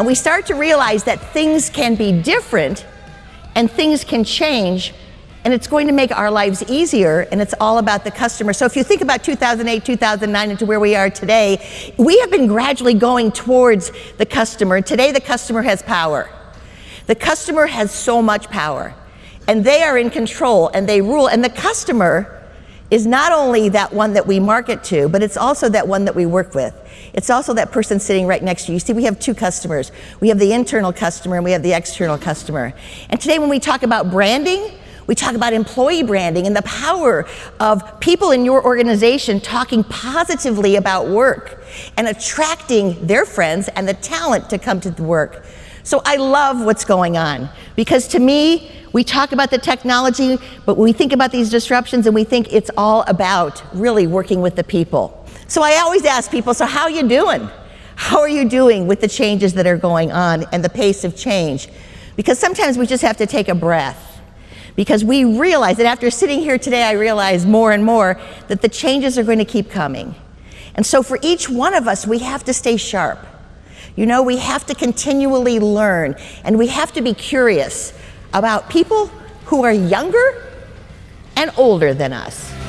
And we start to realize that things can be different and things can change and it's going to make our lives easier and it's all about the customer. So if you think about 2008, 2009 into where we are today, we have been gradually going towards the customer. Today the customer has power. The customer has so much power and they are in control and they rule and the customer is not only that one that we market to, but it's also that one that we work with. It's also that person sitting right next to you. You see, we have two customers. We have the internal customer and we have the external customer. And today when we talk about branding, we talk about employee branding and the power of people in your organization talking positively about work and attracting their friends and the talent to come to the work. So I love what's going on because to me, we talk about the technology, but we think about these disruptions and we think it's all about really working with the people. So I always ask people, so how are you doing? How are you doing with the changes that are going on and the pace of change? Because sometimes we just have to take a breath because we realize that after sitting here today, I realize more and more that the changes are going to keep coming. And so for each one of us, we have to stay sharp. You know, we have to continually learn and we have to be curious about people who are younger and older than us.